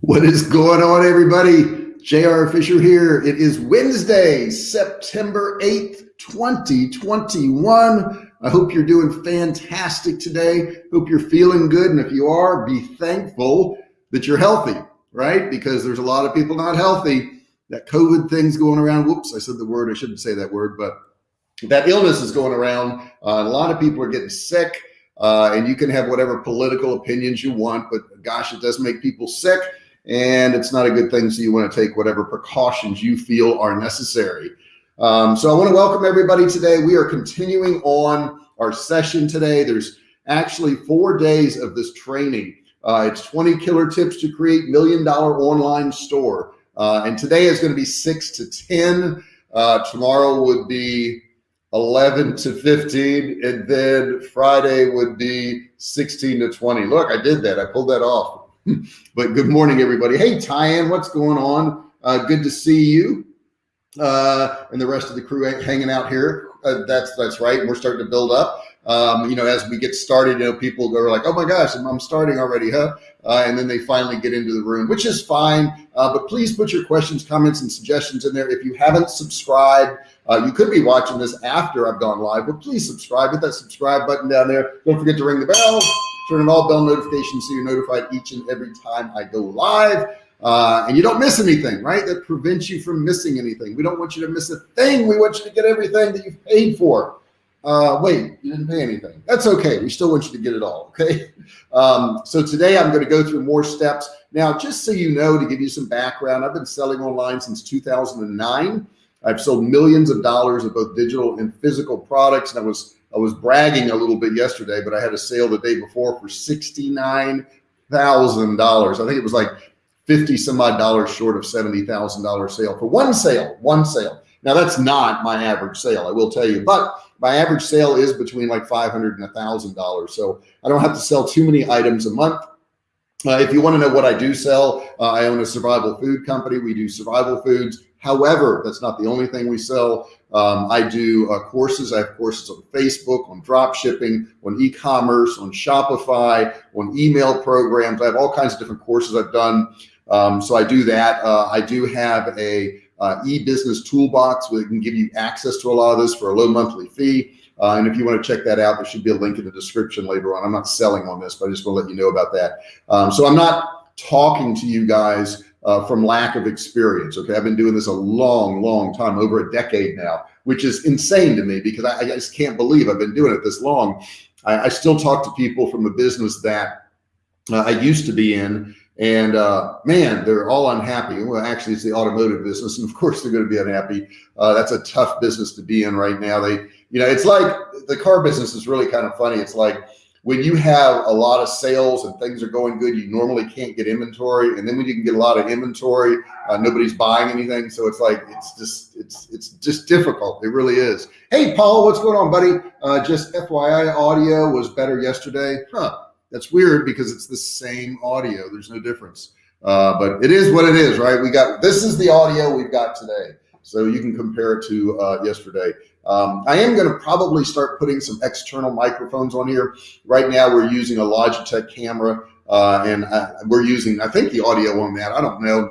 What is going on, everybody? JR Fisher here. It is Wednesday, September 8th, 2021. I hope you're doing fantastic today. Hope you're feeling good. And if you are, be thankful that you're healthy, right? Because there's a lot of people not healthy. That COVID thing's going around. Whoops, I said the word. I shouldn't say that word, but that illness is going around. Uh, a lot of people are getting sick. Uh, and you can have whatever political opinions you want, but gosh, it does make people sick and it's not a good thing. So you want to take whatever precautions you feel are necessary. Um, so I want to welcome everybody today. We are continuing on our session today. There's actually four days of this training. Uh, it's 20 killer tips to create million dollar online store. Uh, and today is going to be six to 10. Uh, tomorrow would be 11 to 15. And then Friday would be 16 to 20. Look, I did that. I pulled that off. But good morning, everybody. Hey, Tyann, what's going on? Uh, good to see you uh, and the rest of the crew hanging out here. Uh, that's that's right. We're starting to build up. Um, you know, as we get started, you know, people go like, "Oh my gosh, I'm, I'm starting already, huh?" Uh, and then they finally get into the room, which is fine. Uh, but please put your questions, comments, and suggestions in there. If you haven't subscribed, uh, you could be watching this after I've gone live, but please subscribe. Hit that subscribe button down there. Don't forget to ring the bell turn on all bell notifications so you're notified each and every time I go live. Uh, and you don't miss anything, right? That prevents you from missing anything. We don't want you to miss a thing. We want you to get everything that you've paid for. Uh, wait, you didn't pay anything. That's okay. We still want you to get it all. Okay. Um, so today I'm going to go through more steps. Now, just so you know, to give you some background, I've been selling online since 2009. I've sold millions of dollars of both digital and physical products. And I was I was bragging a little bit yesterday, but I had a sale the day before for $69,000. I think it was like 50 some odd dollars short of $70,000 sale for one sale, one sale. Now that's not my average sale, I will tell you, but my average sale is between like 500 and a thousand dollars. So I don't have to sell too many items a month. Uh, if you want to know what I do sell, uh, I own a survival food company. We do survival foods. However, that's not the only thing we sell. Um, I do uh, courses. I have courses on Facebook, on drop shipping, on e-commerce, on Shopify, on email programs. I have all kinds of different courses I've done. Um, so I do that. Uh, I do have a uh, e-business toolbox where it can give you access to a lot of this for a low monthly fee. Uh, and if you want to check that out, there should be a link in the description later on. I'm not selling on this, but I just want to let you know about that. Um, so I'm not talking to you guys uh, from lack of experience. Okay. I've been doing this a long, long time, over a decade now, which is insane to me because I, I just can't believe I've been doing it this long. I, I still talk to people from a business that uh, I used to be in and uh, man, they're all unhappy. Well, actually, it's the automotive business, and of course, they're going to be unhappy. Uh, that's a tough business to be in right now. They, you know, it's like the car business is really kind of funny. It's like when you have a lot of sales and things are going good, you normally can't get inventory. And then when you can get a lot of inventory, uh, nobody's buying anything. So it's like, it's just, it's, it's just difficult. It really is. Hey, Paul, what's going on, buddy? Uh, just FYI audio was better yesterday. Huh. That's weird because it's the same audio. There's no difference. Uh, but it is what it is, right? We got, this is the audio we've got today. So you can compare it to uh, yesterday. Um, I am going to probably start putting some external microphones on here. Right now, we're using a Logitech camera, uh, and uh, we're using, I think, the audio on that. I don't know.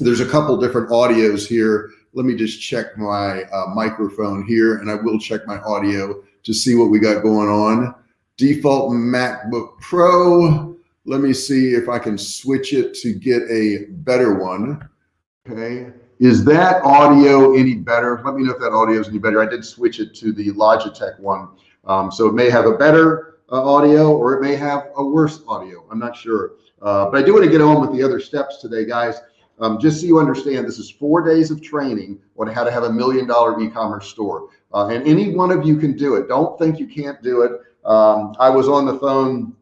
There's a couple different audios here. Let me just check my uh, microphone here, and I will check my audio to see what we got going on. Default MacBook Pro. Let me see if I can switch it to get a better one. Okay. Is that audio any better? Let me know if that audio is any better. I did switch it to the Logitech one. Um, so it may have a better uh, audio or it may have a worse audio. I'm not sure. Uh, but I do want to get on with the other steps today, guys. Um, just so you understand, this is four days of training on how to have a million dollar e-commerce store. Uh, and any one of you can do it. Don't think you can't do it. Um, I was on the phone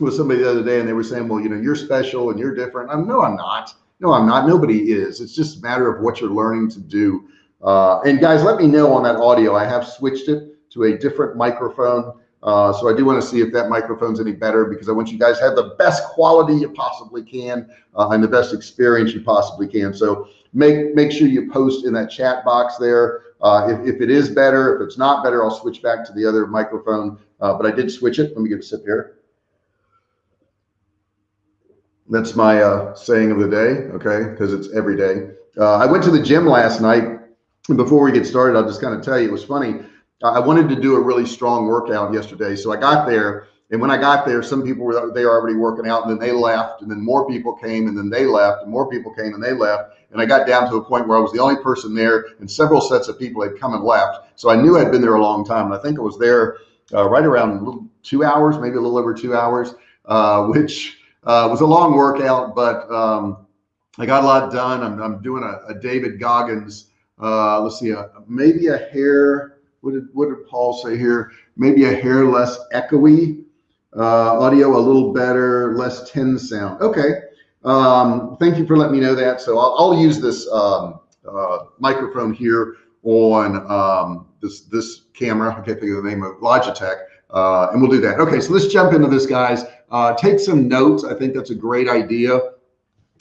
with somebody the other day and they were saying, well, you know, you're special and you're different. I'm no, I'm not. No, I'm not. Nobody is. It's just a matter of what you're learning to do. Uh, and guys, let me know on that audio. I have switched it to a different microphone. Uh, so I do want to see if that microphone's any better because I want you guys to have the best quality you possibly can uh, and the best experience you possibly can. So make make sure you post in that chat box there. Uh, if, if it is better, if it's not better, I'll switch back to the other microphone. Uh, but I did switch it. Let me get a sip here. That's my uh, saying of the day, okay? Because it's every day. Uh, I went to the gym last night. And before we get started, I'll just kind of tell you, it was funny. I wanted to do a really strong workout yesterday. So I got there and when I got there, some people were they were already working out, and then they left, and then more people came, and then they left, and more people came, and they left. And I got down to a point where I was the only person there, and several sets of people had come and left. So I knew I'd been there a long time, and I think I was there uh, right around two hours, maybe a little over two hours, uh, which uh, was a long workout, but um, I got a lot done. I'm, I'm doing a, a David Goggins. Uh, let's see, uh, maybe a hair. What did what did Paul say here? Maybe a hair less echoey uh, audio a little better, less tin sound. Okay. Um, thank you for letting me know that. So I'll, I'll use this um, uh, microphone here on um, this this camera. I can't think of the name of Logitech, uh, and we'll do that. Okay, so let's jump into this, guys. Uh, take some notes. I think that's a great idea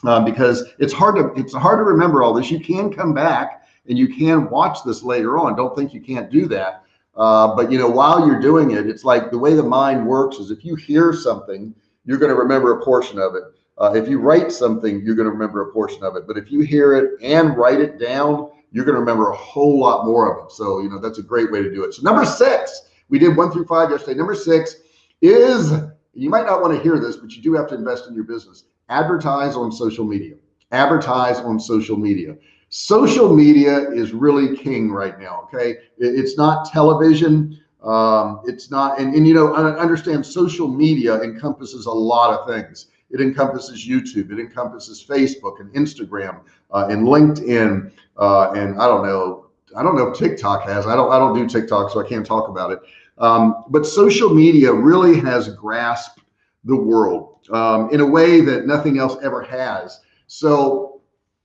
uh, because it's hard to it's hard to remember all this. You can come back and you can watch this later on. Don't think you can't do that. Uh, but you know, while you're doing it, it's like the way the mind works is if you hear something, you're going to remember a portion of it. Uh, if you write something, you're going to remember a portion of it. But if you hear it and write it down, you're going to remember a whole lot more of it. So, you know, that's a great way to do it. So number six, we did one through five yesterday. Number six is, you might not want to hear this, but you do have to invest in your business. Advertise on social media. Advertise on social media social media is really king right now. Okay. It's not television. Um, it's not, and, and you know, I understand social media encompasses a lot of things. It encompasses YouTube, it encompasses Facebook and Instagram uh, and LinkedIn. Uh, and I don't know, I don't know if TikTok has, I don't, I don't do TikTok, so I can't talk about it. Um, but social media really has grasped the world um, in a way that nothing else ever has. So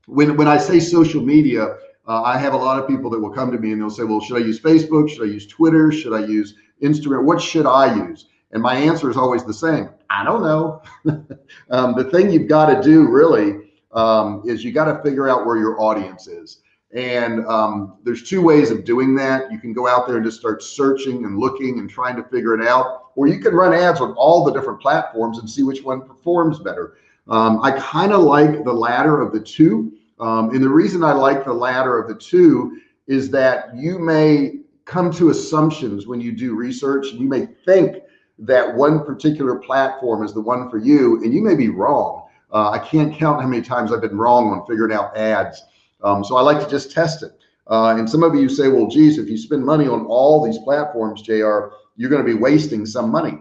when when I say social media, uh, I have a lot of people that will come to me and they'll say, well, should I use Facebook? Should I use Twitter? Should I use Instagram? What should I use? And my answer is always the same. I don't know. um, the thing you've got to do really um, is you got to figure out where your audience is. And um, there's two ways of doing that. You can go out there and just start searching and looking and trying to figure it out, or you can run ads on all the different platforms and see which one performs better. Um, I kind of like the latter of the two. Um, and the reason I like the latter of the two is that you may come to assumptions when you do research. You may think that one particular platform is the one for you, and you may be wrong. Uh, I can't count how many times I've been wrong on figuring out ads. Um, so I like to just test it. Uh, and some of you say, well, geez, if you spend money on all these platforms, JR, you're going to be wasting some money.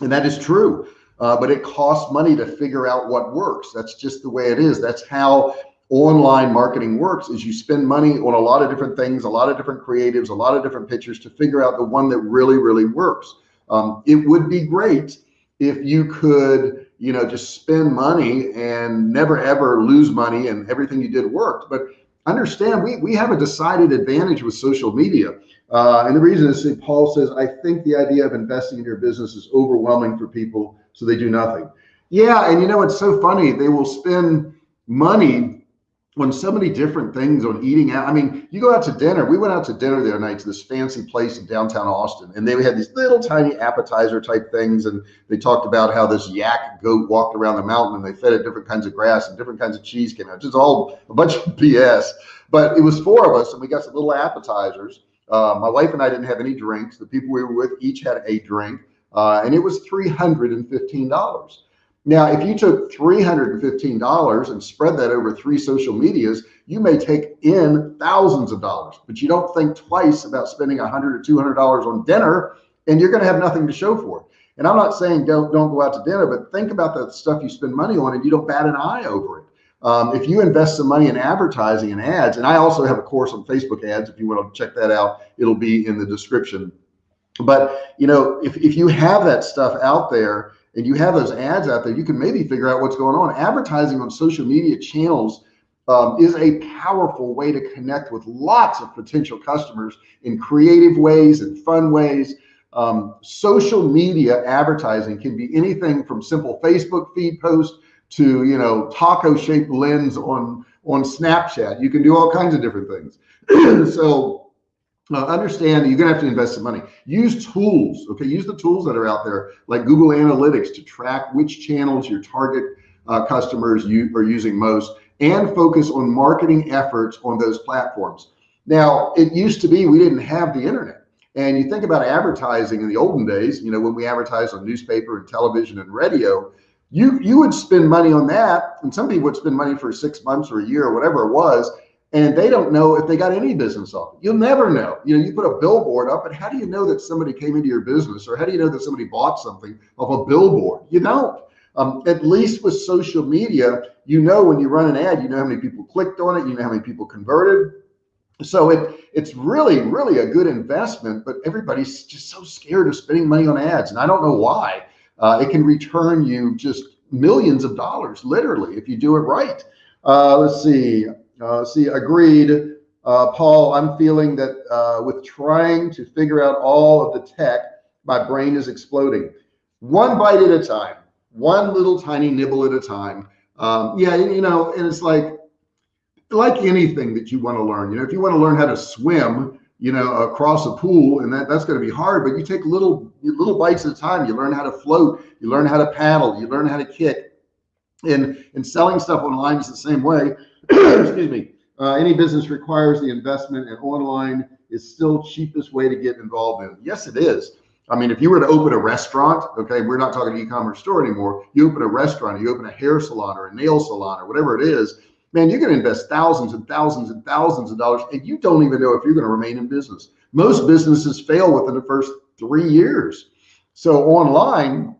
And that is true. Uh, but it costs money to figure out what works. That's just the way it is. That's how online marketing works is you spend money on a lot of different things, a lot of different creatives, a lot of different pictures to figure out the one that really, really works. Um, it would be great if you could, you know, just spend money and never ever lose money and everything you did worked. But understand we, we have a decided advantage with social media. Uh, and the reason is Paul says, I think the idea of investing in your business is overwhelming for people, so they do nothing. Yeah. And you know, it's so funny. They will spend money on so many different things on eating out. I mean, you go out to dinner. We went out to dinner the other night to this fancy place in downtown Austin, and they had these little tiny appetizer type things. And they talked about how this yak goat walked around the mountain and they fed it different kinds of grass and different kinds of cheese came out. Just all a bunch of BS. But it was four of us, and we got some little appetizers. Uh, my wife and I didn't have any drinks. The people we were with each had a drink, uh, and it was three hundred and fifteen dollars. Now, if you took $315 and spread that over three social medias, you may take in thousands of dollars, but you don't think twice about spending 100 or $200 on dinner and you're going to have nothing to show for it. And I'm not saying don't, don't go out to dinner, but think about the stuff you spend money on and you don't bat an eye over it. Um, if you invest some money in advertising and ads, and I also have a course on Facebook ads, if you want to check that out, it'll be in the description. But you know, if, if you have that stuff out there, and you have those ads out there, you can maybe figure out what's going on. Advertising on social media channels um, is a powerful way to connect with lots of potential customers in creative ways and fun ways. Um, social media advertising can be anything from simple Facebook feed posts to you know taco shaped lens on on Snapchat. You can do all kinds of different things. so uh, understand that you're gonna have to invest some money. Use tools, okay? Use the tools that are out there, like Google Analytics, to track which channels your target uh, customers you are using most and focus on marketing efforts on those platforms. Now, it used to be we didn't have the internet. And you think about advertising in the olden days, you know, when we advertised on newspaper and television and radio, you you would spend money on that. And some people would spend money for six months or a year or whatever it was. And they don't know if they got any business off. You'll never know. You know, you put a billboard up, but how do you know that somebody came into your business or how do you know that somebody bought something off a billboard? You don't. Um, at least with social media, you know when you run an ad, you know how many people clicked on it, you know how many people converted. So it it's really, really a good investment, but everybody's just so scared of spending money on ads. And I don't know why. Uh, it can return you just millions of dollars, literally, if you do it right. Uh, let's see. Uh, see, agreed. Uh, Paul, I'm feeling that uh, with trying to figure out all of the tech, my brain is exploding. One bite at a time, one little tiny nibble at a time. Um, yeah, you know, and it's like, like anything that you want to learn, you know, if you want to learn how to swim, you know, across a pool and that that's going to be hard, but you take little, little bites at a time. You learn how to float, you learn how to paddle, you learn how to kick and, and selling stuff online is the same way. Excuse me. Uh, any business requires the investment and online is still cheapest way to get involved in. Yes, it is. I mean, if you were to open a restaurant, okay, we're not talking e-commerce store anymore. You open a restaurant, you open a hair salon or a nail salon or whatever it is, man, you're going to invest thousands and thousands and thousands of dollars and you don't even know if you're going to remain in business. Most businesses fail within the first three years. So online,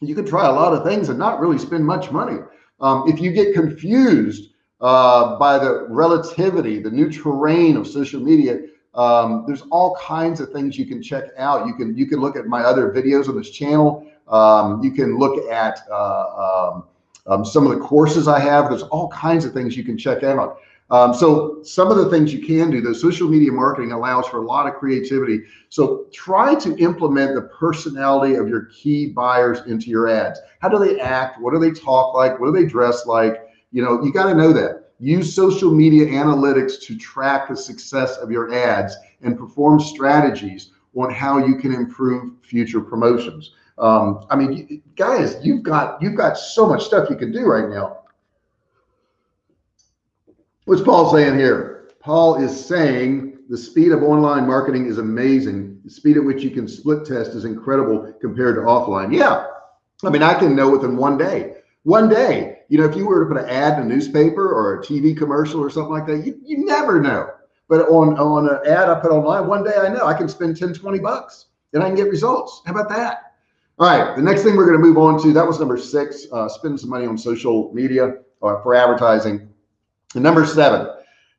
you can try a lot of things and not really spend much money. Um, if you get confused uh, by the relativity, the new terrain of social media, um, there's all kinds of things you can check out. You can you can look at my other videos on this channel. Um, you can look at uh, um, um, some of the courses I have. There's all kinds of things you can check out. Um, so some of the things you can do, the social media marketing allows for a lot of creativity. So try to implement the personality of your key buyers into your ads. How do they act? What do they talk like? What do they dress like? You know, you got to know that. Use social media analytics to track the success of your ads and perform strategies on how you can improve future promotions. Um, I mean, guys, you've got you've got so much stuff you can do right now. What's Paul saying here? Paul is saying the speed of online marketing is amazing. The speed at which you can split test is incredible compared to offline. Yeah. I mean, I can know within one day. One day, you know, if you were to put an ad in a newspaper or a TV commercial or something like that, you, you never know. But on, on an ad I put online, one day I know I can spend 10, 20 bucks and I can get results. How about that? All right, the next thing we're going to move on to, that was number six, uh, spend some money on social media uh, for advertising. Number seven,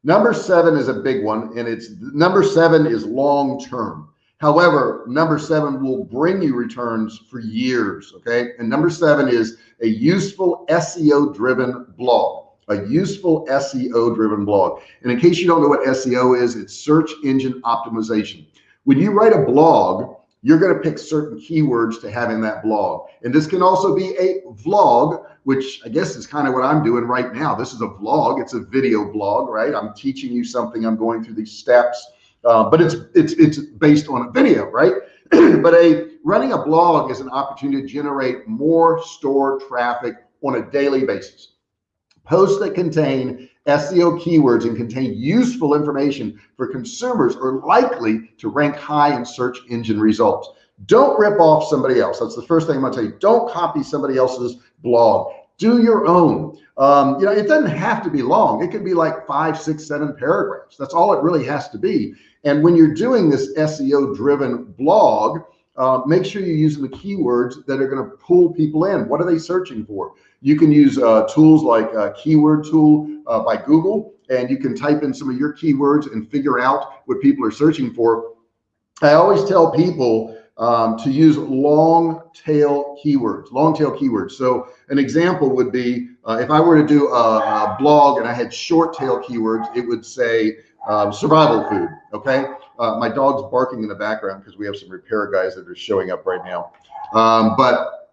number seven is a big one and it's number seven is long-term. However, number seven will bring you returns for years. Okay. And number seven is a useful SEO driven blog, a useful SEO driven blog. And in case you don't know what SEO is, it's search engine optimization. When you write a blog, you're going to pick certain keywords to have in that blog. And this can also be a vlog, which I guess is kind of what I'm doing right now. This is a vlog. It's a video blog, right? I'm teaching you something. I'm going through these steps, uh, but it's, it's, it's based on a video, right? but a running a blog is an opportunity to generate more store traffic on a daily basis. Posts that contain SEO keywords and contain useful information for consumers are likely to rank high in search engine results. Don't rip off somebody else. That's the first thing I'm gonna tell you. Don't copy somebody else's blog. Do your own. Um, you know, it doesn't have to be long. It could be like five, six, seven paragraphs. That's all it really has to be. And when you're doing this SEO driven blog, uh, make sure you're using the keywords that are going to pull people in. What are they searching for? You can use uh, tools like uh, Keyword Tool uh, by Google, and you can type in some of your keywords and figure out what people are searching for. I always tell people um, to use long tail keywords, long tail keywords. So an example would be uh, if I were to do a, a, blog and I had short tail keywords, it would say um, survival food. Okay. Uh, my dog's barking in the background because we have some repair guys that are showing up right now. Um, but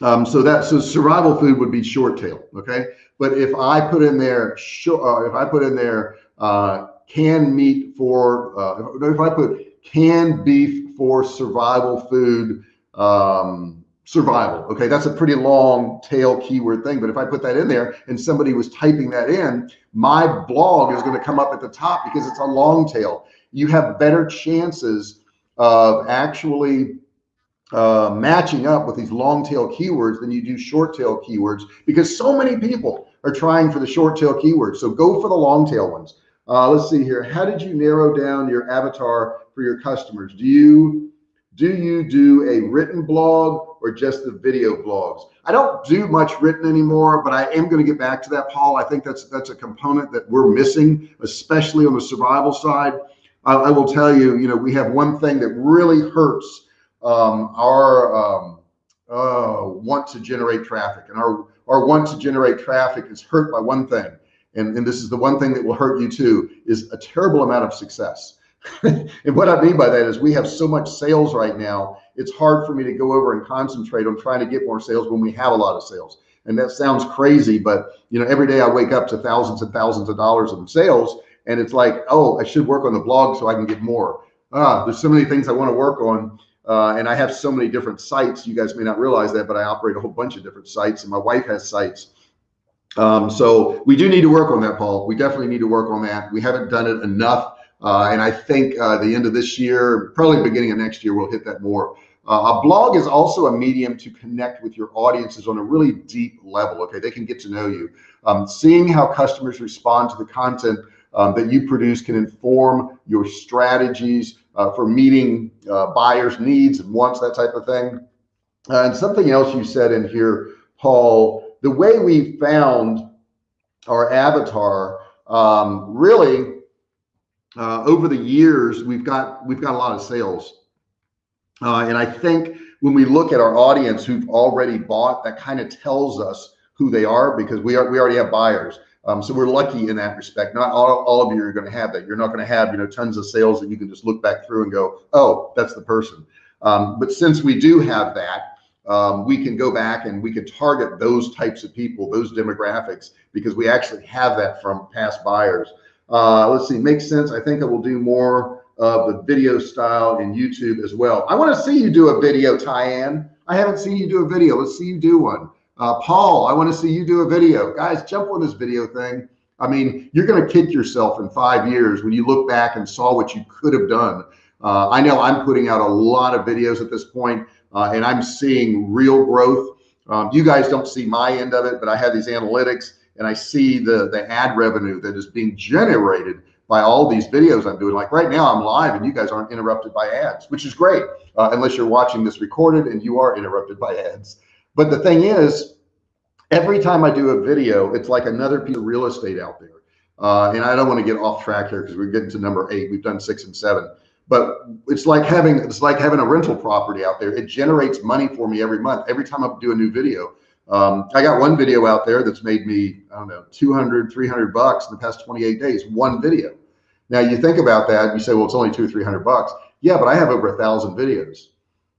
um, so that so survival food would be short tail. Okay. But if I put in there, uh, if I put in there uh, canned meat for, uh, if I put canned beef for survival food, um, survival. Okay, that's a pretty long tail keyword thing. But if I put that in there and somebody was typing that in, my blog is going to come up at the top because it's a long tail. You have better chances of actually uh, matching up with these long tail keywords than you do short tail keywords because so many people are trying for the short tail keywords. So go for the long tail ones. Uh, let's see here. How did you narrow down your avatar for your customers? Do you do you do a written blog or just the video blogs? I don't do much written anymore, but I am going to get back to that, Paul. I think that's that's a component that we're missing, especially on the survival side. I, I will tell you, you know, we have one thing that really hurts um, our um, uh, want to generate traffic, and our our want to generate traffic is hurt by one thing, and and this is the one thing that will hurt you too, is a terrible amount of success. and what I mean by that is we have so much sales right now. It's hard for me to go over and concentrate on trying to get more sales when we have a lot of sales. And that sounds crazy, but you know, every day I wake up to thousands and thousands of dollars in sales, and it's like, oh, I should work on the blog so I can get more. Ah, there's so many things I want to work on. Uh, and I have so many different sites. You guys may not realize that, but I operate a whole bunch of different sites, and my wife has sites. Um, so we do need to work on that, Paul. We definitely need to work on that. We haven't done it enough uh, and I think uh, the end of this year, probably beginning of next year, we'll hit that more. Uh, a blog is also a medium to connect with your audiences on a really deep level. Okay, they can get to know you. Um, seeing how customers respond to the content um, that you produce can inform your strategies uh, for meeting uh, buyers' needs and wants, that type of thing. Uh, and something else you said in here, Paul, the way we found our avatar um, really uh, over the years, we've got we've got a lot of sales, uh, and I think when we look at our audience who've already bought, that kind of tells us who they are because we are we already have buyers. Um, so we're lucky in that respect. Not all, all of you are going to have that. You're not going to have you know tons of sales that you can just look back through and go, oh, that's the person. Um, but since we do have that, um, we can go back and we can target those types of people, those demographics, because we actually have that from past buyers. Uh, let's see, makes sense. I think I will do more of the video style in YouTube as well. I want to see you do a video, Tyann. I haven't seen you do a video. Let's see you do one. Uh, Paul, I want to see you do a video. Guys, jump on this video thing. I mean, you're going to kick yourself in five years when you look back and saw what you could have done. Uh, I know I'm putting out a lot of videos at this point, uh, and I'm seeing real growth. Um, you guys don't see my end of it, but I have these analytics and I see the the ad revenue that is being generated by all these videos I'm doing. Like right now, I'm live and you guys aren't interrupted by ads, which is great, uh, unless you're watching this recorded and you are interrupted by ads. But the thing is, every time I do a video, it's like another piece of real estate out there. Uh, and I don't want to get off track here because we're getting to number eight. We've done six and seven, but it's like having it's like having a rental property out there. It generates money for me every month. Every time I do a new video, um, I got one video out there that's made me, I don't know, 200, 300 bucks in the past 28 days, one video. Now you think about that, you say, well, it's only two or 300 bucks. Yeah, but I have over a thousand videos.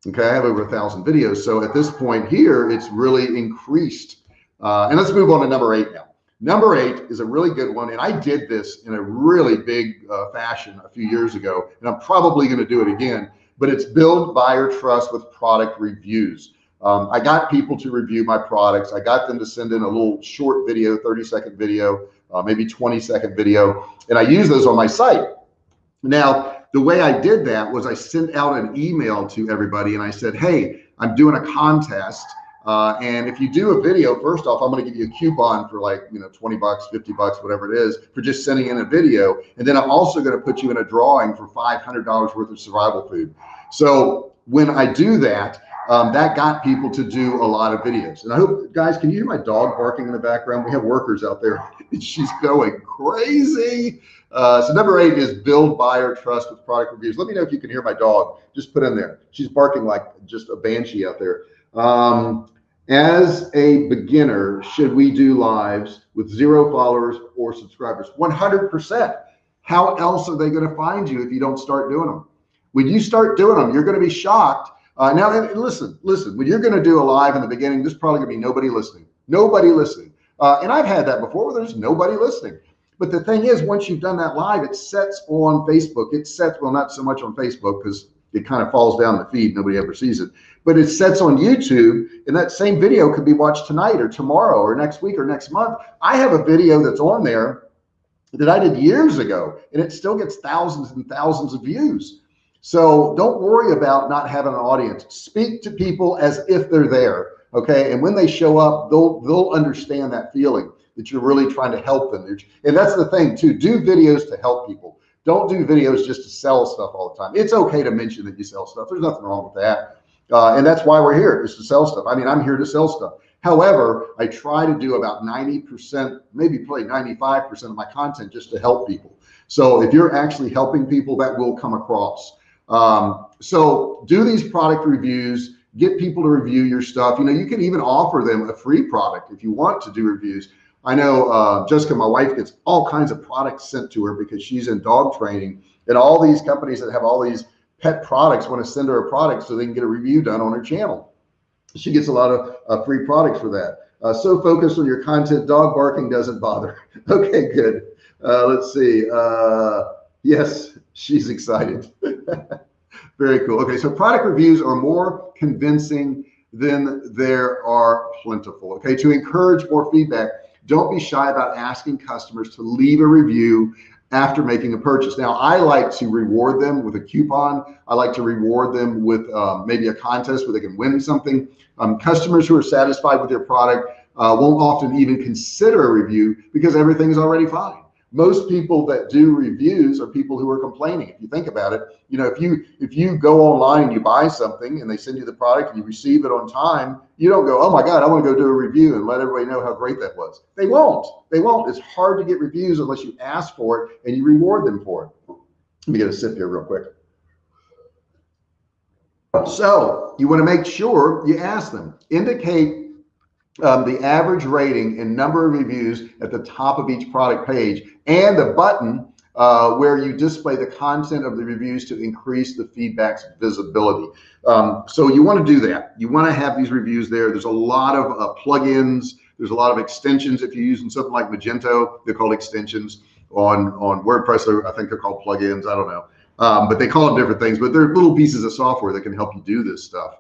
Okay. I have over a thousand videos. So at this point here, it's really increased. Uh, and let's move on to number eight now. Number eight is a really good one. And I did this in a really big uh, fashion a few years ago, and I'm probably going to do it again, but it's build buyer trust with product reviews. Um, I got people to review my products. I got them to send in a little short video, 30 second video, uh, maybe 20 second video, and I use those on my site. Now, the way I did that was I sent out an email to everybody and I said, Hey, I'm doing a contest. Uh, and if you do a video, first off, I'm going to give you a coupon for like, you know, 20 bucks, 50 bucks, whatever it is for just sending in a video. And then I'm also going to put you in a drawing for $500 worth of survival food. So when I do that, um, that got people to do a lot of videos. And I hope, guys, can you hear my dog barking in the background? We have workers out there. She's going crazy. Uh, so number eight is build buyer trust with product reviews. Let me know if you can hear my dog. Just put in there. She's barking like just a banshee out there. Um, as a beginner, should we do lives with zero followers or subscribers? 100%. How else are they going to find you if you don't start doing them? When you start doing them, you're going to be shocked uh, now, listen, listen, when you're going to do a live in the beginning, there's probably going to be nobody listening, nobody listening. Uh, and I've had that before where there's nobody listening. But the thing is, once you've done that live, it sets on Facebook. It sets, well, not so much on Facebook because it kind of falls down the feed. Nobody ever sees it, but it sets on YouTube and that same video could be watched tonight or tomorrow or next week or next month. I have a video that's on there that I did years ago and it still gets thousands and thousands of views. So don't worry about not having an audience. Speak to people as if they're there. Okay. And when they show up, they'll, they'll understand that feeling that you're really trying to help them. And that's the thing too, do videos to help people. Don't do videos just to sell stuff all the time. It's okay to mention that you sell stuff. There's nothing wrong with that. Uh, and that's why we're here is to sell stuff. I mean, I'm here to sell stuff. However, I try to do about 90%, maybe probably 95% of my content just to help people. So if you're actually helping people, that will come across. Um, so do these product reviews, get people to review your stuff. You know, you can even offer them a free product if you want to do reviews. I know uh, Jessica, my wife, gets all kinds of products sent to her because she's in dog training, and all these companies that have all these pet products want to send her a product so they can get a review done on her channel. She gets a lot of uh, free products for that. Uh, so focused on your content, dog barking doesn't bother. okay, good. Uh, let's see. Uh, yes, she's excited. Very cool. Okay, so product reviews are more convincing than there are plentiful. Okay, to encourage more feedback, don't be shy about asking customers to leave a review after making a purchase. Now, I like to reward them with a coupon. I like to reward them with um, maybe a contest where they can win something. Um, customers who are satisfied with their product uh, won't often even consider a review because everything is already fine most people that do reviews are people who are complaining. If you think about it, you know, if you if you go online and you buy something and they send you the product and you receive it on time, you don't go, oh my God, I want to go do a review and let everybody know how great that was. They won't. They won't. It's hard to get reviews unless you ask for it and you reward them for it. Let me get a sip here real quick. So you want to make sure you ask them, indicate um, the average rating and number of reviews at the top of each product page and the button uh, where you display the content of the reviews to increase the feedback's visibility. Um, so you want to do that. You want to have these reviews there. There's a lot of uh, plugins. There's a lot of extensions. If you're using something like Magento, they're called extensions. On on WordPress, I think they're called plugins. I don't know, um, but they call them different things. But they're little pieces of software that can help you do this stuff.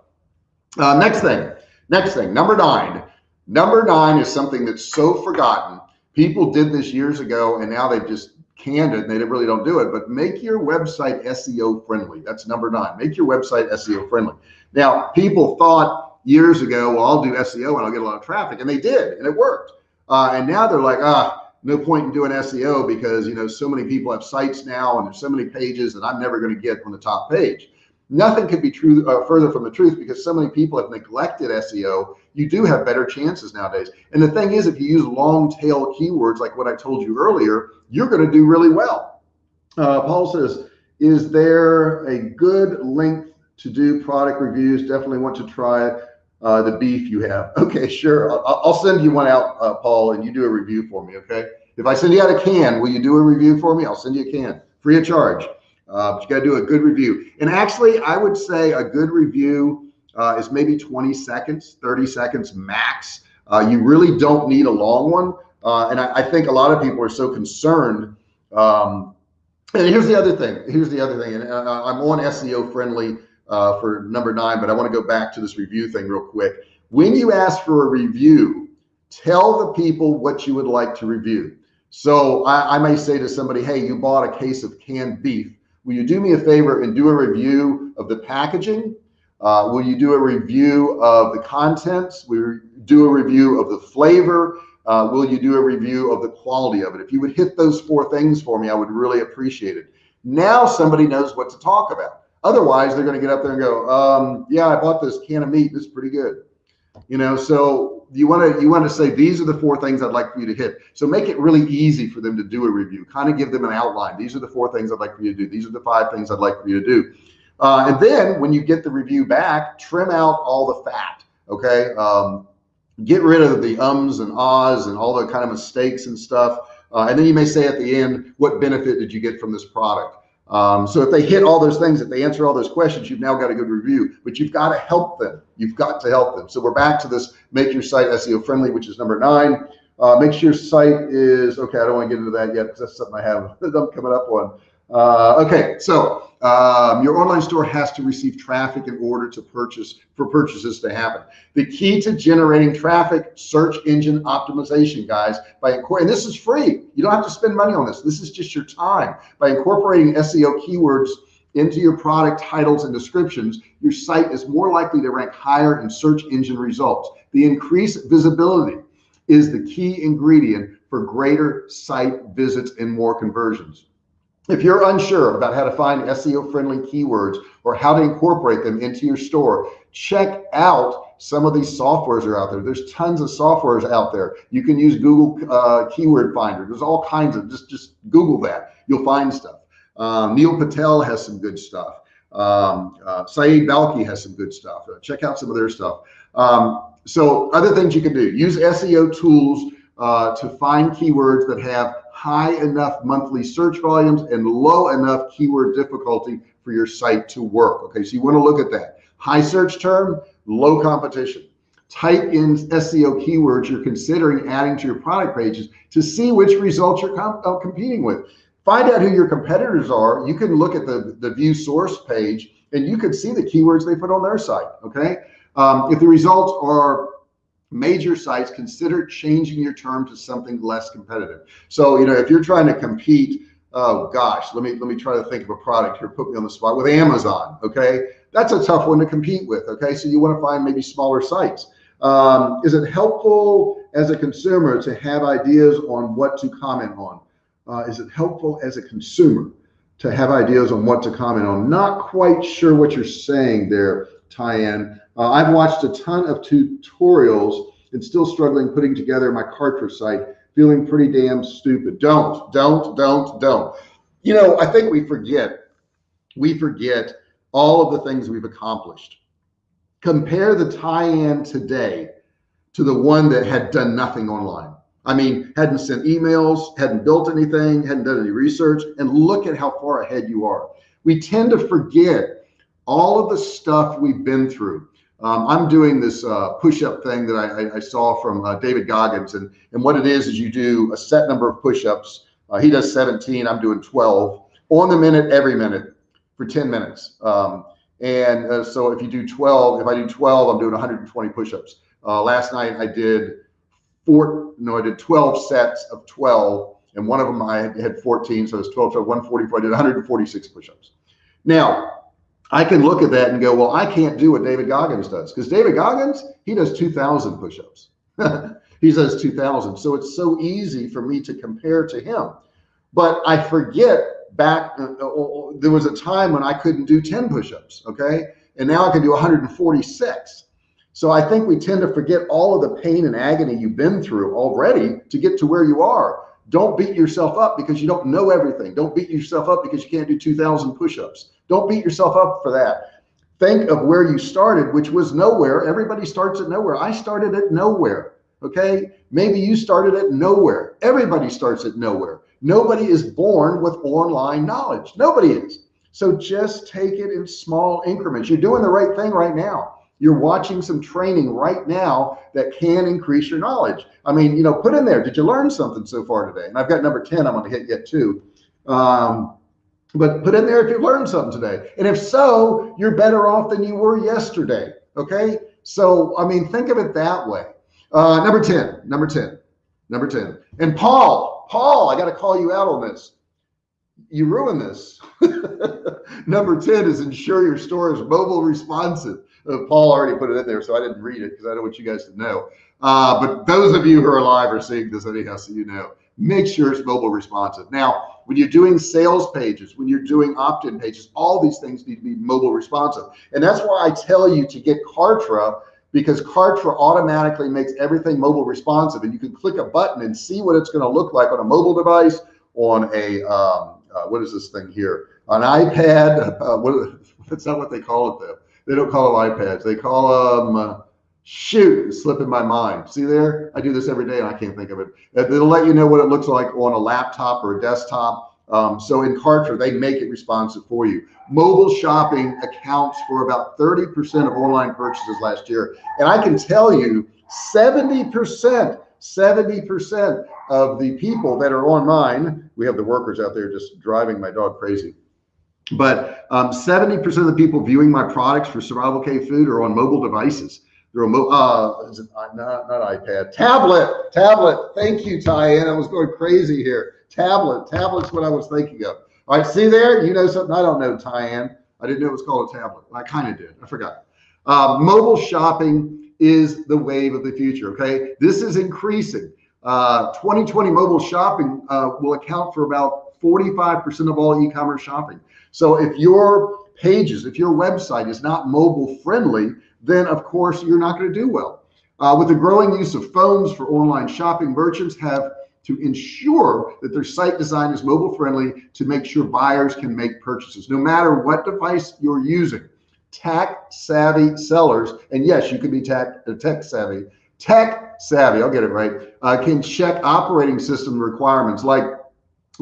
Uh, next thing, next thing, number nine Number nine is something that's so forgotten. People did this years ago and now they've just canned it and they really don't do it, but make your website SEO friendly. That's number nine. Make your website SEO friendly. Now, people thought years ago, well, I'll do SEO and I'll get a lot of traffic and they did, and it worked. Uh, and now they're like, ah, no point in doing SEO because, you know, so many people have sites now and there's so many pages that I'm never going to get on the top page. Nothing could be true uh, further from the truth because so many people have neglected SEO you do have better chances nowadays. And the thing is, if you use long tail keywords like what I told you earlier, you're going to do really well. Uh, Paul says, is there a good length to do product reviews? Definitely want to try uh, the beef you have. Okay, sure. I'll, I'll send you one out, uh, Paul, and you do a review for me. Okay. If I send you out a can, will you do a review for me? I'll send you a can free of charge. Uh, but you got to do a good review. And actually, I would say a good review uh, is maybe 20 seconds, 30 seconds max. Uh, you really don't need a long one. Uh, and I, I, think a lot of people are so concerned. Um, and here's the other thing. Here's the other thing. And uh, I'm on SEO friendly uh, for number nine, but I want to go back to this review thing real quick. When you ask for a review, tell the people what you would like to review. So I, I may say to somebody, hey, you bought a case of canned beef. Will you do me a favor and do a review of the packaging uh, will you do a review of the contents? Will you do a review of the flavor? Uh, will you do a review of the quality of it? If you would hit those four things for me, I would really appreciate it. Now somebody knows what to talk about. Otherwise, they're going to get up there and go, um, "Yeah, I bought this can of meat. This is pretty good." You know, so you want to you want to say these are the four things I'd like for you to hit. So make it really easy for them to do a review. Kind of give them an outline. These are the four things I'd like for you to do. These are the five things I'd like for you to do. Uh, and then when you get the review back, trim out all the fat. Okay. Um, get rid of the ums and ahs and all the kind of mistakes and stuff. Uh, and then you may say at the end, what benefit did you get from this product? Um, so if they hit all those things, if they answer all those questions, you've now got a good review, but you've got to help them. You've got to help them. So we're back to this, make your site SEO friendly, which is number nine. Uh, make sure your site is, okay, I don't want to get into that yet because that's something I have I'm coming up on. Uh, okay, so um, your online store has to receive traffic in order to purchase for purchases to happen. The key to generating traffic, search engine optimization, guys, by and this is free. You don't have to spend money on this. This is just your time by incorporating SEO keywords into your product titles and descriptions, your site is more likely to rank higher in search engine results. The increased visibility is the key ingredient for greater site visits and more conversions. If you're unsure about how to find SEO friendly keywords or how to incorporate them into your store, check out some of these softwares are out there. There's tons of softwares out there. You can use Google uh, Keyword Finder. There's all kinds of just just Google that. You'll find stuff. Um, Neil Patel has some good stuff. Um, uh, Syed Balkhi has some good stuff. Uh, check out some of their stuff. Um, so other things you can do, use SEO tools uh, to find keywords that have high enough monthly search volumes and low enough keyword difficulty for your site to work. Okay, so you want to look at that. High search term, low competition. Type in SEO keywords you're considering adding to your product pages to see which results you're com uh, competing with. Find out who your competitors are. You can look at the, the view source page and you can see the keywords they put on their site. Okay. Um, if the results are major sites, consider changing your term to something less competitive. So, you know, if you're trying to compete, oh gosh, let me, let me try to think of a product here, put me on the spot with Amazon. Okay. That's a tough one to compete with. Okay. So you want to find maybe smaller sites. Um, is it helpful as a consumer to have ideas on what to comment on? Uh, is it helpful as a consumer to have ideas on what to comment on? Not quite sure what you're saying there, Tyann. Uh, I've watched a ton of tutorials and still struggling putting together my Kartra site, feeling pretty damn stupid. Don't, don't, don't, don't. You know, I think we forget, we forget all of the things we've accomplished. Compare the Tyann today to the one that had done nothing online. I mean, hadn't sent emails, hadn't built anything, hadn't done any research, and look at how far ahead you are. We tend to forget all of the stuff we've been through. Um, I'm doing this uh, push-up thing that I, I saw from uh, David Goggins, and and what it is is you do a set number of push-ups. Uh, he does 17. I'm doing 12 on the minute every minute for 10 minutes. Um, and uh, so if you do 12, if I do 12, I'm doing 120 push-ups. Uh, last night I did four, no, I did 12 sets of 12 and one of them I had 14. So it's 12, so 144, I did 146 push-ups. Now I can look at that and go, well, I can't do what David Goggins does because David Goggins, he does 2000 push-ups. he does 2000. So it's so easy for me to compare to him. But I forget back, uh, uh, uh there was a time when I couldn't do 10 push-ups. Okay. And now I can do 146. So I think we tend to forget all of the pain and agony you've been through already to get to where you are. Don't beat yourself up because you don't know everything. Don't beat yourself up because you can't do 2000 push-ups. Don't beat yourself up for that. Think of where you started, which was nowhere. Everybody starts at nowhere. I started at nowhere. Okay. Maybe you started at nowhere. Everybody starts at nowhere. Nobody is born with online knowledge. Nobody is. So just take it in small increments. You're doing the right thing right now. You're watching some training right now that can increase your knowledge. I mean, you know, put in there, did you learn something so far today? And I've got number 10, I'm going to hit yet too. Um, but put in there if you learned something today. And if so, you're better off than you were yesterday. Okay. So, I mean, think of it that way. Uh, number 10, number 10, number 10. And Paul, Paul, I got to call you out on this. You ruin this. number 10 is ensure your store is mobile responsive. Uh, Paul already put it in there, so I didn't read it because I don't want you guys to know. Uh, but those of you who are live are seeing this anyhow, so you know. Make sure it's mobile responsive. Now, when you're doing sales pages, when you're doing opt-in pages, all these things need to be mobile responsive. And that's why I tell you to get Kartra because Kartra automatically makes everything mobile responsive and you can click a button and see what it's going to look like on a mobile device, on a, um, uh, what is this thing here? An iPad, uh, what, that's not what they call it though they don't call them iPads. They call them, uh, shoot, slipping my mind. See there? I do this every day and I can't think of it. It'll let you know what it looks like on a laptop or a desktop. Um, so in Kartra, they make it responsive for you. Mobile shopping accounts for about 30% of online purchases last year. And I can tell you 70% 70% of the people that are online, we have the workers out there just driving my dog crazy. But 70% um, of the people viewing my products for Survival Cave Food are on mobile devices. They're on, uh, is it, uh, not, not iPad, tablet, tablet. Thank you, Tyann. I was going crazy here. Tablet, tablet's what I was thinking of. All right, see there? You know something I don't know, Tyann. I didn't know it was called a tablet. I kind of did. I forgot. Uh, mobile shopping is the wave of the future. Okay, this is increasing. Uh, 2020 mobile shopping uh, will account for about 45% of all e-commerce shopping. So if your pages, if your website is not mobile friendly, then of course you're not going to do well. Uh, with the growing use of phones for online shopping, merchants have to ensure that their site design is mobile friendly to make sure buyers can make purchases no matter what device you're using tech savvy sellers and yes you can be tech uh, tech savvy tech savvy i'll get it right uh, can check operating system requirements like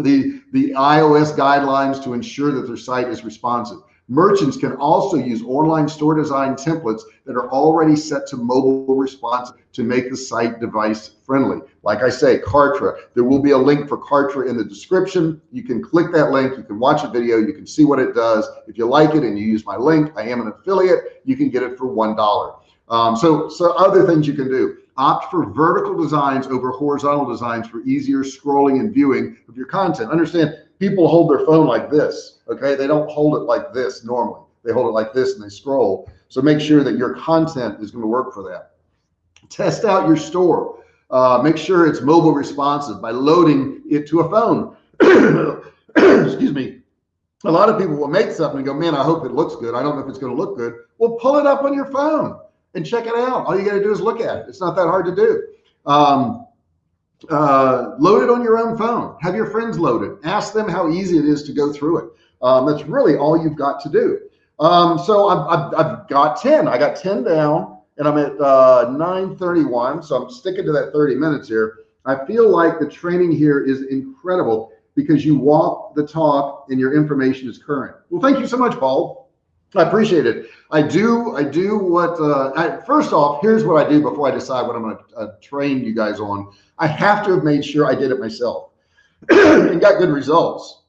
the the iOS guidelines to ensure that their site is responsive Merchants can also use online store design templates that are already set to mobile response to make the site device friendly. Like I say, Kartra, there will be a link for Kartra in the description. You can click that link, you can watch a video, you can see what it does. If you like it and you use my link, I am an affiliate, you can get it for $1. Um, so, so other things you can do. Opt for vertical designs over horizontal designs for easier scrolling and viewing of your content. Understand, people hold their phone like this. Okay. They don't hold it like this normally. They hold it like this and they scroll. So make sure that your content is going to work for that. Test out your store. Uh, make sure it's mobile responsive by loading it to a phone. Excuse me. A lot of people will make something and go, man, I hope it looks good. I don't know if it's going to look good. Well, pull it up on your phone and check it out. All you got to do is look at it. It's not that hard to do. Um, uh, load it on your own phone. Have your friends load it. Ask them how easy it is to go through it. Um, that's really all you've got to do. Um, so I've, I've, I've, got 10. I got 10 down and I'm at uh, 931. So I'm sticking to that 30 minutes here. I feel like the training here is incredible because you walk the talk and your information is current. Well, thank you so much, Paul. I appreciate it. I do. I do what. Uh, I, first off, here's what I do before I decide what I'm going to uh, train you guys on. I have to have made sure I did it myself and got good results.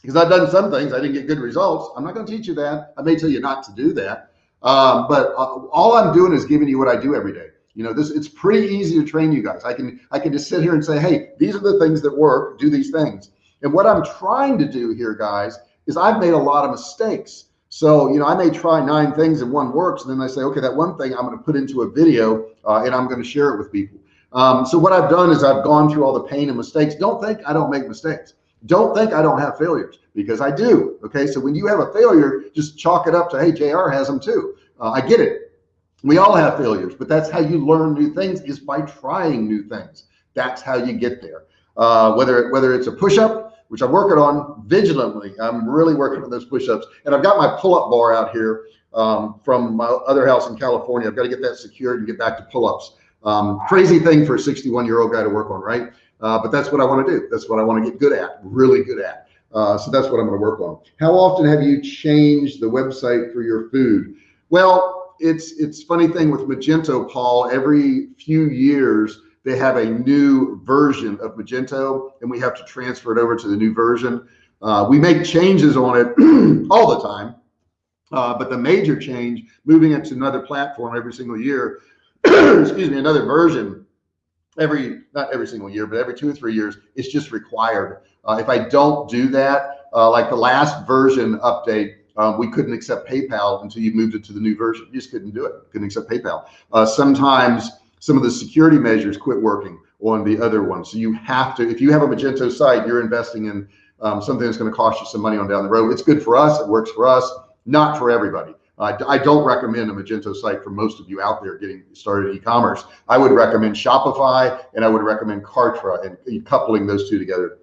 Because I've done some things I didn't get good results. I'm not going to teach you that. I may tell you not to do that. Um, but uh, all I'm doing is giving you what I do every day. You know, this it's pretty easy to train you guys. I can I can just sit here and say, hey, these are the things that work. Do these things. And what I'm trying to do here, guys, is I've made a lot of mistakes. So, you know, I may try nine things and one works. And then I say, okay, that one thing I'm going to put into a video uh, and I'm going to share it with people. Um, so what I've done is I've gone through all the pain and mistakes. Don't think I don't make mistakes. Don't think I don't have failures because I do. Okay. So when you have a failure, just chalk it up to, hey, JR has them too. Uh, I get it. We all have failures, but that's how you learn new things is by trying new things. That's how you get there. Uh, whether, whether it's a push-up, which I'm working on vigilantly. I'm really working on those push-ups and I've got my pull-up bar out here um, from my other house in California. I've got to get that secured and get back to pull-ups. Um, crazy thing for a 61 year old guy to work on, right? Uh, but that's what I want to do. That's what I want to get good at, really good at. Uh, so that's what I'm going to work on. How often have you changed the website for your food? Well, it's it's funny thing with Magento, Paul. Every few years, they have a new version of Magento and we have to transfer it over to the new version. Uh, we make changes on it all the time. Uh, but the major change, moving it to another platform every single year, excuse me, another version every, not every single year, but every two or three years, it's just required. Uh, if I don't do that, uh, like the last version update, um, we couldn't accept PayPal until you moved it to the new version. You just couldn't do it. Couldn't accept PayPal. Uh, sometimes some of the security measures quit working on the other one. So you have to, if you have a Magento site, you're investing in um, something that's going to cost you some money on down the road. It's good for us. It works for us, not for everybody. Uh, I don't recommend a Magento site for most of you out there getting started in e-commerce. I would recommend Shopify and I would recommend Kartra and coupling those two together.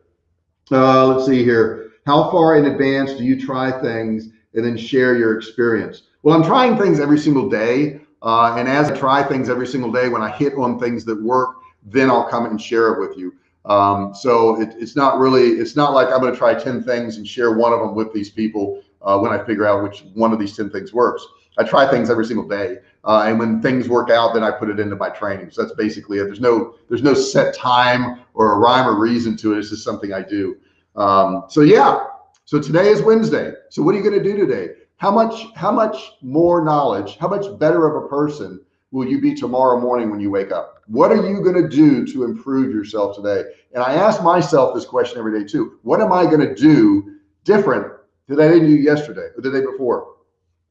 Uh, let's see here. How far in advance do you try things and then share your experience? Well, I'm trying things every single day. Uh, and as I try things every single day, when I hit on things that work, then I'll come and share it with you. Um, so it, it's not really, it's not like I'm going to try 10 things and share one of them with these people uh, when I figure out which one of these 10 things works. I try things every single day. Uh, and when things work out, then I put it into my training. So that's basically it. There's no, there's no set time or a rhyme or reason to it. It's just something I do. Um, so yeah, so today is Wednesday. So what are you going to do today? How much, how much more knowledge, how much better of a person will you be tomorrow morning when you wake up? What are you going to do to improve yourself today? And I ask myself this question every day too. What am I going to do different that I didn't do yesterday or the day before?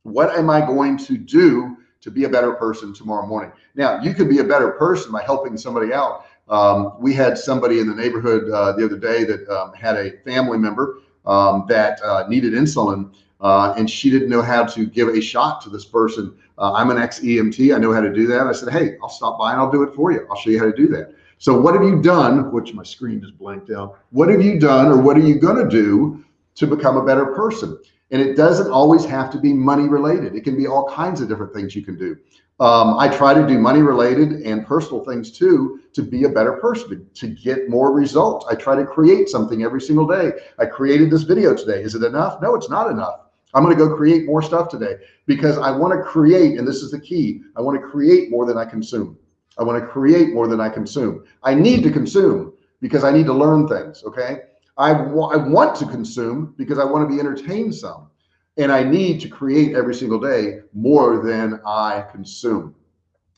What am I going to do to be a better person tomorrow morning? Now, you could be a better person by helping somebody out. Um, we had somebody in the neighborhood uh, the other day that um, had a family member um, that uh, needed insulin uh, and she didn't know how to give a shot to this person. Uh, I'm an ex EMT. I know how to do that. I said, Hey, I'll stop by and I'll do it for you. I'll show you how to do that. So what have you done? Which my screen just blanked out. What have you done or what are you going to do to become a better person? And it doesn't always have to be money related. It can be all kinds of different things you can do. Um, I try to do money related and personal things too to be a better person, to, to, get more results. I try to create something every single day. I created this video today. Is it enough? No, it's not enough. I'm going to go create more stuff today because I want to create, and this is the key. I want to create more than I consume. I want to create more than I consume. I need to consume because I need to learn things. Okay. I, I want to consume because I want to be entertained some and I need to create every single day more than I consume.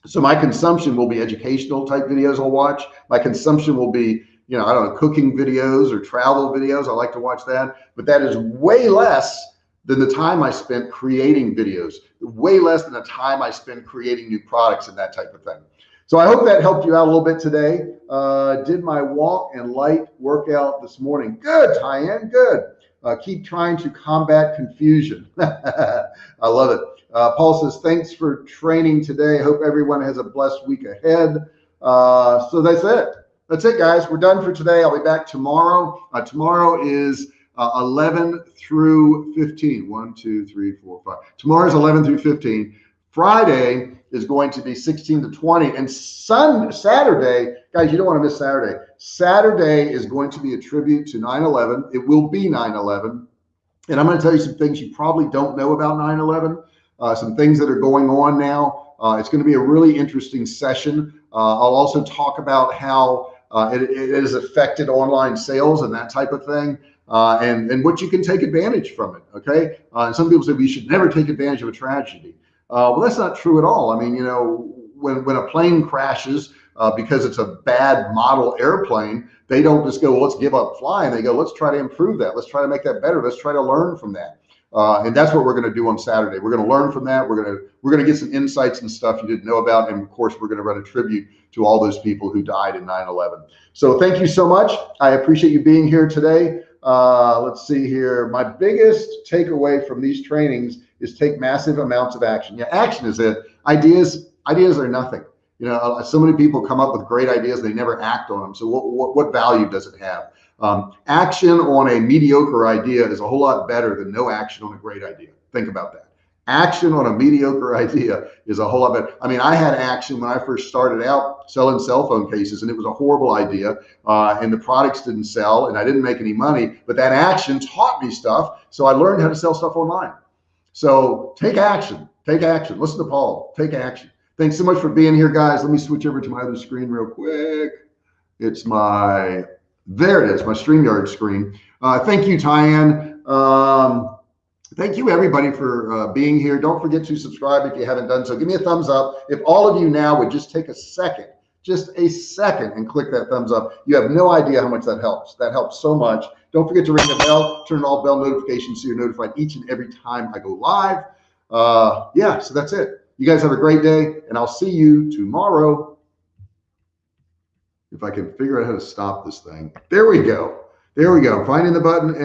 So my consumption will be educational type videos I'll watch. My consumption will be, you know, I don't know, cooking videos or travel videos. I like to watch that, but that is way less than the time I spent creating videos, way less than the time I spend creating new products and that type of thing. So I hope that helped you out a little bit today. Uh, did my walk and light workout this morning. Good, Tyann, good. Uh, keep trying to combat confusion. I love it. Uh, Paul says, thanks for training today. Hope everyone has a blessed week ahead. Uh, so that's it. That's it, guys. We're done for today. I'll be back tomorrow. Uh, tomorrow is uh, 11 through 15. 1, 2, 3, 4, 5. Tomorrow's 11 through 15. Friday is going to be 16 to 20. And Sun Saturday, guys, you don't want to miss Saturday. Saturday is going to be a tribute to 9 11. It will be 9 11. And I'm going to tell you some things you probably don't know about 9 11, uh, some things that are going on now. Uh, it's going to be a really interesting session. Uh, I'll also talk about how uh, it, it has affected online sales and that type of thing uh, and, and what you can take advantage from it. Okay. Uh, some people say we should never take advantage of a tragedy. Uh, well, that's not true at all. I mean, you know, when, when a plane crashes uh, because it's a bad model airplane, they don't just go, well, let's give up flying. They go, let's try to improve that. Let's try to make that better. Let's try to learn from that. Uh, and that's what we're going to do on Saturday. We're going to learn from that. We're going to we're going to get some insights and stuff you didn't know about, and of course, we're going to run a tribute to all those people who died in 9/11. So thank you so much. I appreciate you being here today. Uh, let's see here. My biggest takeaway from these trainings is take massive amounts of action. Yeah, action is it. Ideas, ideas are nothing. You know, uh, so many people come up with great ideas, they never act on them. So what, what, what value does it have? Um, action on a mediocre idea is a whole lot better than no action on a great idea. Think about that action on a mediocre idea is a whole lot better. I mean, I had action when I first started out selling cell phone cases and it was a horrible idea uh, and the products didn't sell and I didn't make any money, but that action taught me stuff. So I learned how to sell stuff online. So take action, take action. Listen to Paul, take action. Thanks so much for being here, guys. Let me switch over to my other screen real quick. It's my, there it is, my StreamYard screen. Uh, thank you, Tyann. Um, Thank you everybody for uh, being here. Don't forget to subscribe if you haven't done so. Give me a thumbs up. If all of you now would just take a second, just a second and click that thumbs up, you have no idea how much that helps. That helps so much. Don't forget to ring the bell, turn on all bell notifications so you're notified each and every time I go live. Uh, yeah, so that's it. You guys have a great day and I'll see you tomorrow. If I can figure out how to stop this thing. There we go. There we go. Finding the button and